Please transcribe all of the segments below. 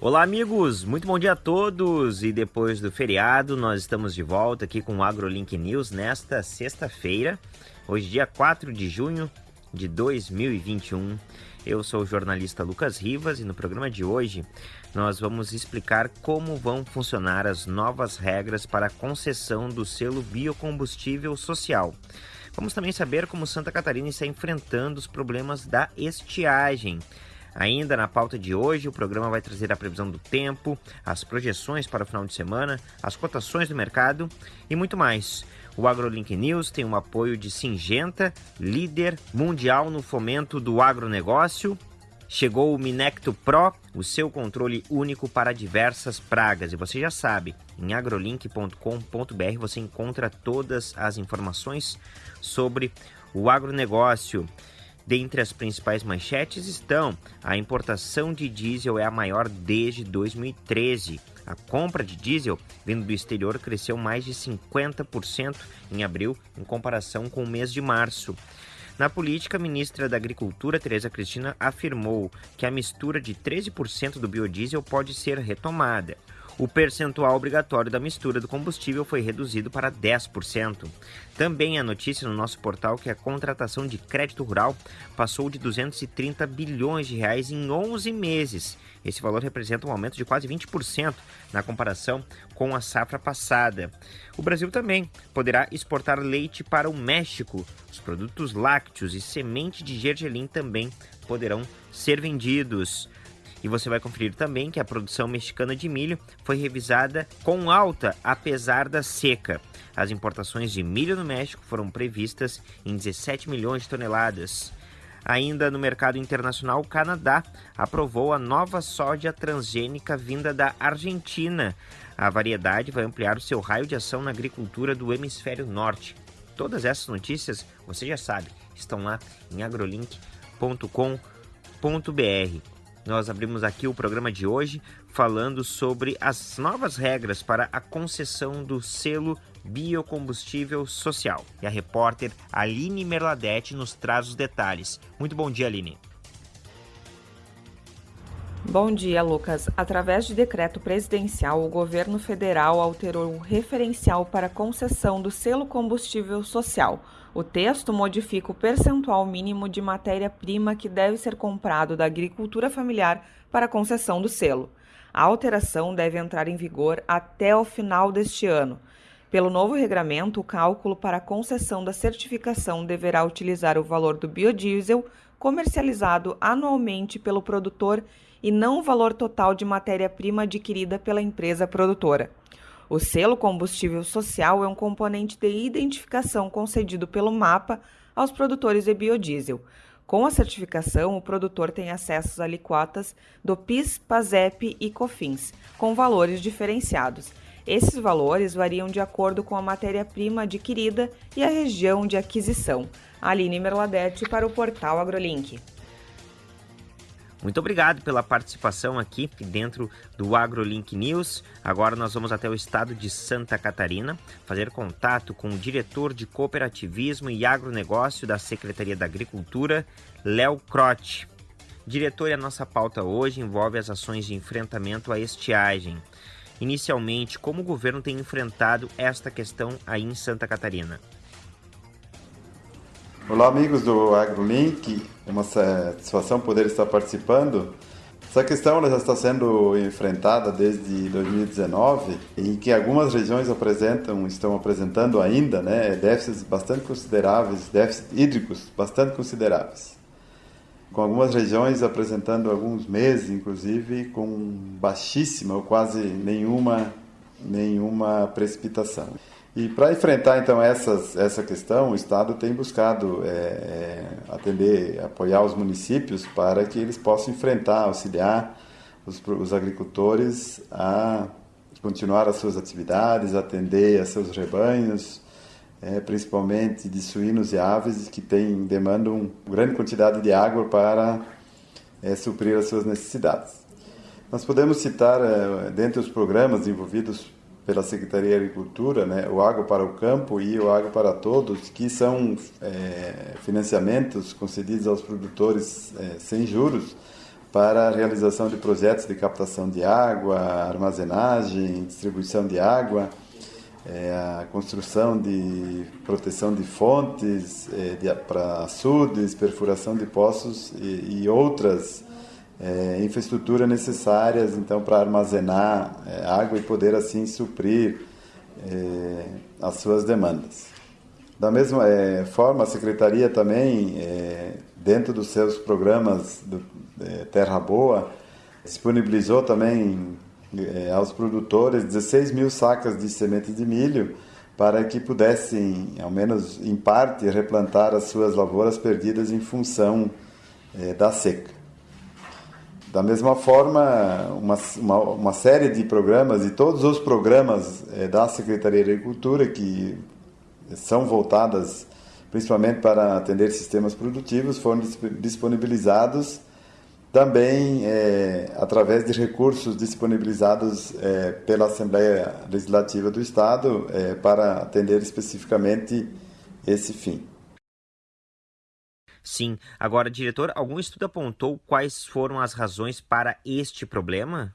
Olá, amigos! Muito bom dia a todos! E depois do feriado, nós estamos de volta aqui com o AgroLink News nesta sexta-feira, hoje, dia 4 de junho de 2021. Eu sou o jornalista Lucas Rivas e no programa de hoje nós vamos explicar como vão funcionar as novas regras para a concessão do selo biocombustível social. Vamos também saber como Santa Catarina está enfrentando os problemas da estiagem. Ainda na pauta de hoje, o programa vai trazer a previsão do tempo, as projeções para o final de semana, as cotações do mercado e muito mais. O AgroLink News tem um apoio de Singenta, líder mundial no fomento do agronegócio. Chegou o Minecto Pro, o seu controle único para diversas pragas. E você já sabe, em agrolink.com.br você encontra todas as informações sobre o agronegócio. Dentre as principais manchetes estão: a importação de diesel é a maior desde 2013. A compra de diesel vindo do exterior cresceu mais de 50% em abril, em comparação com o mês de março. Na política, a ministra da Agricultura, Tereza Cristina, afirmou que a mistura de 13% do biodiesel pode ser retomada o percentual obrigatório da mistura do combustível foi reduzido para 10%. Também a notícia no nosso portal que a contratação de crédito rural passou de 230 bilhões de reais em 11 meses. Esse valor representa um aumento de quase 20% na comparação com a safra passada. O Brasil também poderá exportar leite para o México. Os produtos lácteos e semente de gergelim também poderão ser vendidos. E você vai conferir também que a produção mexicana de milho foi revisada com alta apesar da seca. As importações de milho no México foram previstas em 17 milhões de toneladas. Ainda no mercado internacional, o Canadá aprovou a nova soja transgênica vinda da Argentina. A variedade vai ampliar o seu raio de ação na agricultura do hemisfério norte. Todas essas notícias, você já sabe, estão lá em agrolink.com.br. Nós abrimos aqui o programa de hoje falando sobre as novas regras para a concessão do selo biocombustível social. E a repórter Aline Merladete nos traz os detalhes. Muito bom dia, Aline. Bom dia, Lucas. Através de decreto presidencial, o governo federal alterou o referencial para concessão do selo combustível social. O texto modifica o percentual mínimo de matéria-prima que deve ser comprado da agricultura familiar para concessão do selo. A alteração deve entrar em vigor até o final deste ano. Pelo novo regramento, o cálculo para a concessão da certificação deverá utilizar o valor do biodiesel comercializado anualmente pelo produtor e não o valor total de matéria-prima adquirida pela empresa produtora. O selo combustível social é um componente de identificação concedido pelo MAPA aos produtores de biodiesel. Com a certificação, o produtor tem acesso às alíquotas do PIS, PASEP e COFINS, com valores diferenciados. Esses valores variam de acordo com a matéria-prima adquirida e a região de aquisição. Aline Merladete para o portal AgroLink. Muito obrigado pela participação aqui dentro do AgroLink News. Agora nós vamos até o estado de Santa Catarina fazer contato com o diretor de cooperativismo e agronegócio da Secretaria da Agricultura, Léo Crote. Diretor, a nossa pauta hoje envolve as ações de enfrentamento à estiagem. Inicialmente, como o governo tem enfrentado esta questão aí em Santa Catarina? Olá, amigos do AgroLink. É uma satisfação poder estar participando. Essa questão já está sendo enfrentada desde 2019, em que algumas regiões apresentam, estão apresentando ainda, né, déficits bastante consideráveis, déficits hídricos bastante consideráveis. Com algumas regiões apresentando alguns meses, inclusive, com baixíssima ou quase nenhuma, nenhuma precipitação. E para enfrentar então essas, essa questão, o Estado tem buscado é, é, atender, apoiar os municípios para que eles possam enfrentar, auxiliar os, os agricultores a continuar as suas atividades, atender a seus rebanhos, é, principalmente de suínos e aves que têm demandam grande quantidade de água para é, suprir as suas necessidades. Nós podemos citar, é, dentre os programas envolvidos pela Secretaria de Agricultura, né, o Água para o Campo e o Água para Todos, que são é, financiamentos concedidos aos produtores é, sem juros, para a realização de projetos de captação de água, armazenagem, distribuição de água, é, a construção de proteção de fontes é, para açudes, perfuração de poços e, e outras é, infraestruturas necessárias então para armazenar é, água e poder assim suprir é, as suas demandas. Da mesma é, forma, a secretaria também, dentro dos seus programas do Terra Boa, disponibilizou também é, aos produtores 16 mil sacas de sementes de milho para que pudessem, ao menos em parte, replantar as suas lavouras perdidas em função é, da seca. Da mesma forma, uma, uma, uma, série de programas e todos os programas é, da Secretaria de Agricultura que são voltadas principalmente para atender sistemas produtivos foram disponibilizados também é, através de recursos disponibilizados é, pela Assembleia Legislativa do Estado para atender especificamente esse fim. Sim. Agora, diretor, algum estudo apontou quais foram as razões para este problema?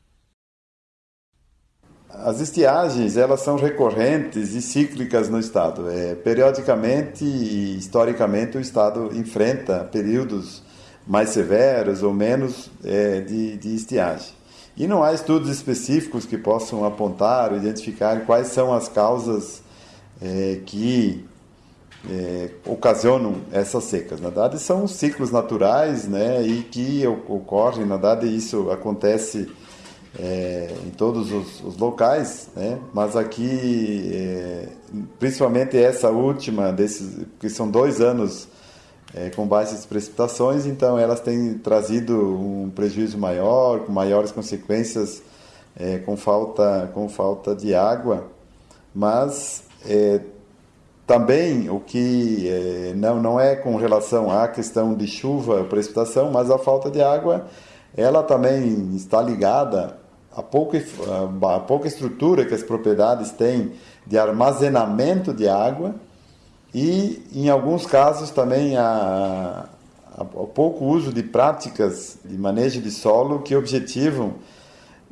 As estiagens elas são recorrentes e cíclicas no estado. É, periodicamente e historicamente o estado enfrenta períodos mais severos ou menos é, de, de estiagem. E não há estudos específicos que possam apontar ou identificar quais são as causas é, que é, ocasionam essas secas. Na verdade, são ciclos naturais né, e que ocorrem, na verdade, isso acontece é, em todos os, os locais, né, mas aqui, é, principalmente essa última, desses, que são dois anos é, com baixas precipitações, então elas têm trazido um prejuízo maior, com maiores consequências, é, com, falta, com falta de água, mas é, também o que é, não, não é com relação à questão de chuva, precipitação, mas a falta de água, ela também está ligada a pouca, a pouca estrutura que as propriedades têm de armazenamento de água, e, em alguns casos, também a, a, o pouco uso de práticas de manejo de solo que objetivam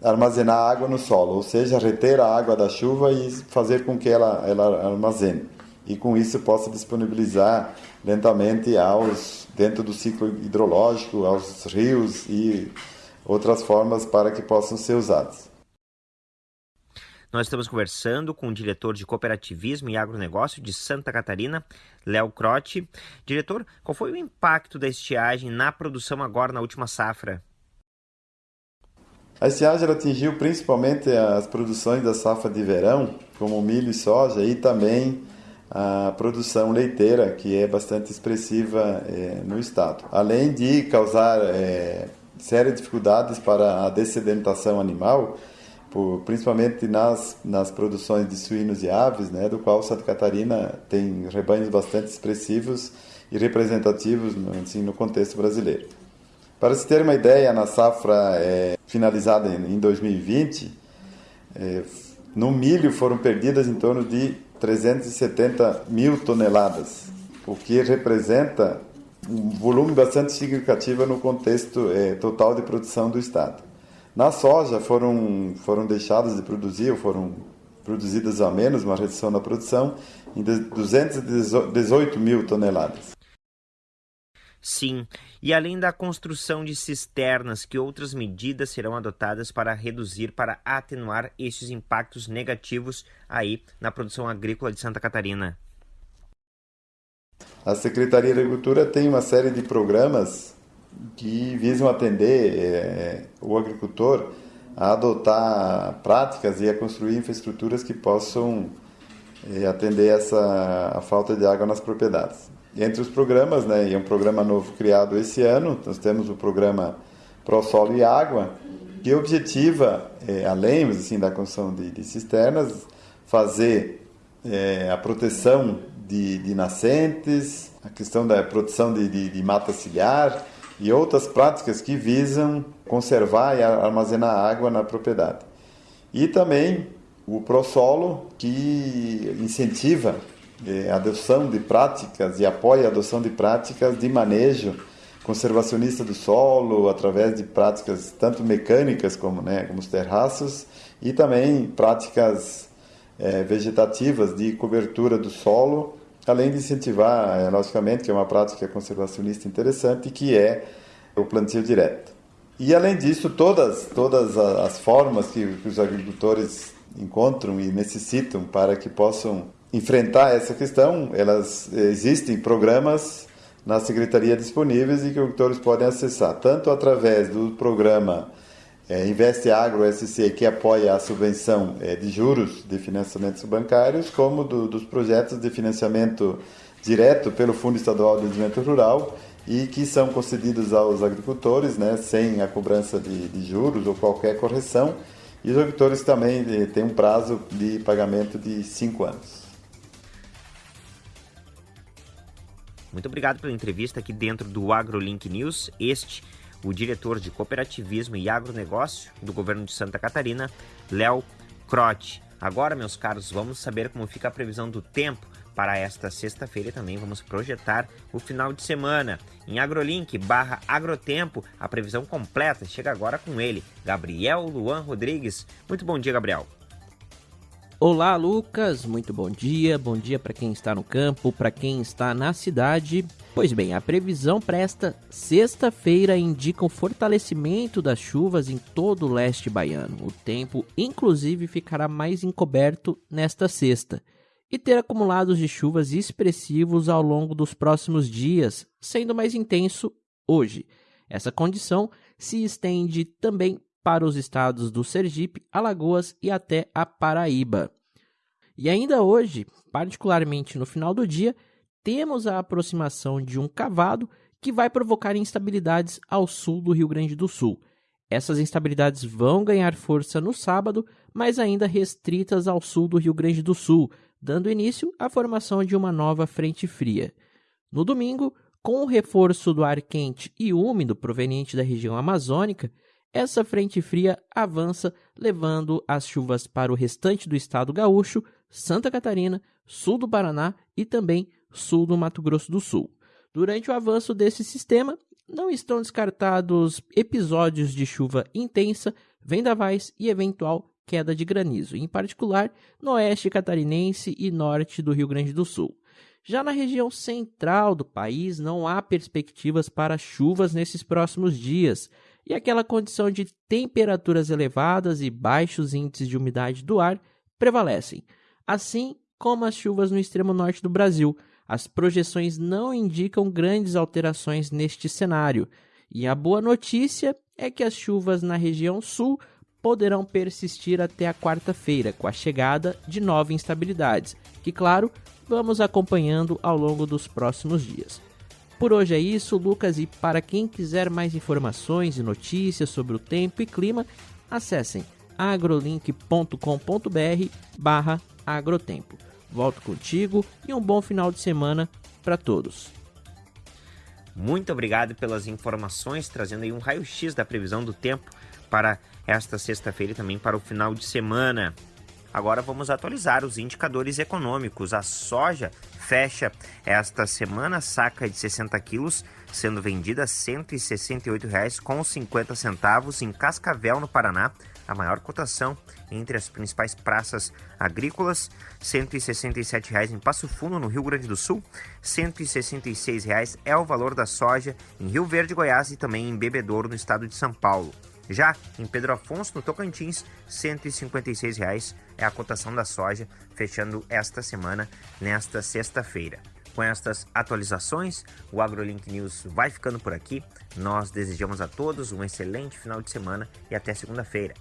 armazenar água no solo, ou seja, reter a água da chuva e fazer com que ela, ela armazene. E com isso possa disponibilizar lentamente aos dentro do ciclo hidrológico, aos rios e outras formas para que possam ser usados. Nós estamos conversando com o diretor de Cooperativismo e Agronegócio de Santa Catarina, Léo Crotti. Diretor, qual foi o impacto da estiagem na produção agora na última safra? A estiagem atingiu principalmente as produções da safra de verão, como milho e soja, e também a produção leiteira, que é bastante expressiva é, no estado. Além de causar é, sérias dificuldades para a dessedentação animal, por, principalmente nas, nas produções de suínos e aves, né, do qual Santa Catarina tem rebanhos bastante expressivos e representativos assim, no contexto brasileiro. Para se ter uma ideia, na safra é, finalizada em 2020, é, no milho foram perdidas em torno de 370 mil toneladas, o que representa um volume bastante significativo no contexto é, total de produção do Estado. Na soja foram, foram deixadas de produzir, ou foram produzidas a menos, uma redução na produção, em 218 mil toneladas. Sim, e além da construção de cisternas, que outras medidas serão adotadas para reduzir, para atenuar estes impactos negativos aí na produção agrícola de Santa Catarina? A Secretaria de Agricultura tem uma série de programas que visam atender é, o agricultor a adotar práticas e a construir infraestruturas que possam é, atender essa a falta de água nas propriedades. Entre os programas, né, e é um programa novo criado esse ano, nós temos o programa Pro Solo e Água, que objetiva, é, além assim, da construção de, de cisternas, fazer é, a proteção de, de, nascentes, a questão da proteção de, de, de mata ciliar, e outras práticas que visam conservar e armazenar água na propriedade. E também o ProSolo, que incentiva é, adoção de práticas e apoia a adoção de práticas de manejo conservacionista do solo através de práticas tanto mecânicas como, né, como os terraços e também práticas é, vegetativas de cobertura do solo, além de incentivar, é, logicamente, que é uma prática conservacionista interessante, que é o plantio direto. E além disso, todas, todas as formas que, que os agricultores encontram e necessitam para que possam enfrentar essa questão, elas existem programas na secretaria disponíveis e que os agricultores podem acessar, tanto através do programa é, Investe Agro SC, que apoia a subvenção é, de juros de financiamentos bancários, como do, dos projetos de financiamento direto pelo Fundo Estadual de Desenvolvimento Rural e que são concedidos aos agricultores, né, sem a cobrança de, de juros ou qualquer correção. E os agricultores também eh, têm um prazo de pagamento de cinco anos. Muito obrigado pela entrevista aqui dentro do AgroLink News. Este, o diretor de Cooperativismo e Agronegócio do governo de Santa Catarina, Léo Crote. Agora, meus caros, vamos saber como fica a previsão do tempo para esta sexta-feira e também vamos projetar o final de semana. Em agrolink barra agrotempo, a previsão completa chega agora com ele, Gabriel Luan Rodrigues. Muito bom dia, Gabriel. Olá, Lucas. Muito bom dia. Bom dia para quem está no campo, para quem está na cidade. Pois bem, a previsão para esta sexta-feira indica um fortalecimento das chuvas em todo o leste baiano. O tempo, inclusive, ficará mais encoberto nesta sexta e ter acumulados de chuvas expressivos ao longo dos próximos dias, sendo mais intenso hoje. Essa condição se estende também para os estados do Sergipe, Alagoas e até a Paraíba. E ainda hoje, particularmente no final do dia, temos a aproximação de um cavado que vai provocar instabilidades ao sul do Rio Grande do Sul. Essas instabilidades vão ganhar força no sábado, mas ainda restritas ao sul do Rio Grande do Sul, dando início à formação de uma nova frente fria. No domingo, com o reforço do ar quente e úmido proveniente da região amazônica, essa frente fria avança, levando as chuvas para o restante do estado gaúcho, Santa Catarina, sul do Paraná e também sul do Mato Grosso do Sul. Durante o avanço desse sistema, não estão descartados episódios de chuva intensa, vendavais e eventual queda de granizo, em particular no oeste catarinense e norte do Rio Grande do Sul. Já na região central do país, não há perspectivas para chuvas nesses próximos dias, e aquela condição de temperaturas elevadas e baixos índices de umidade do ar prevalecem, assim como as chuvas no extremo norte do Brasil. As projeções não indicam grandes alterações neste cenário, e a boa notícia é que as chuvas na região sul poderão persistir até a quarta-feira, com a chegada de novas instabilidades, que, claro, vamos acompanhando ao longo dos próximos dias. Por hoje é isso, Lucas, e para quem quiser mais informações e notícias sobre o tempo e clima, acessem agrolink.com.br barra agrotempo. Volto contigo e um bom final de semana para todos. Muito obrigado pelas informações, trazendo aí um raio-x da previsão do tempo para esta sexta-feira e também para o final de semana. Agora vamos atualizar os indicadores econômicos. A soja fecha esta semana saca de 60 quilos, sendo vendida R$ 168,50 em Cascavel, no Paraná, a maior cotação entre as principais praças agrícolas, R$ 167,00 em Passo Fundo, no Rio Grande do Sul, R$ 166,00 é o valor da soja em Rio Verde, Goiás e também em Bebedouro, no estado de São Paulo. Já em Pedro Afonso, no Tocantins, 156 reais é a cotação da soja, fechando esta semana, nesta sexta-feira. Com estas atualizações, o AgroLink News vai ficando por aqui. Nós desejamos a todos um excelente final de semana e até segunda-feira.